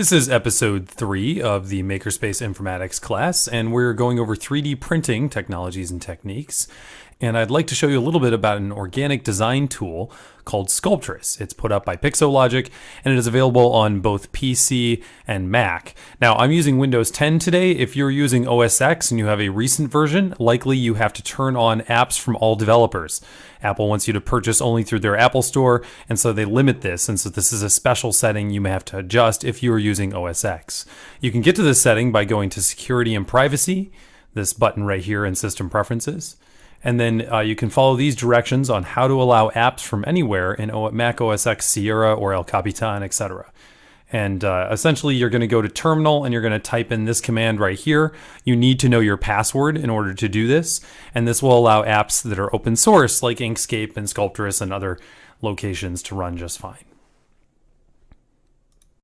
This is episode three of the Makerspace Informatics class, and we're going over 3D printing technologies and techniques. And I'd like to show you a little bit about an organic design tool called Sculptris. It's put up by Pixologic and it is available on both PC and Mac. Now, I'm using Windows 10 today. If you're using OS X and you have a recent version, likely you have to turn on apps from all developers. Apple wants you to purchase only through their Apple Store, and so they limit this. And so this is a special setting you may have to adjust if you are using OS X. You can get to this setting by going to Security and Privacy, this button right here in System Preferences. And then uh, you can follow these directions on how to allow apps from anywhere in Mac OS X Sierra or El Capitan, etc. And uh, essentially, you're going to go to terminal and you're going to type in this command right here. You need to know your password in order to do this. And this will allow apps that are open source like Inkscape and Sculptris and other locations to run just fine.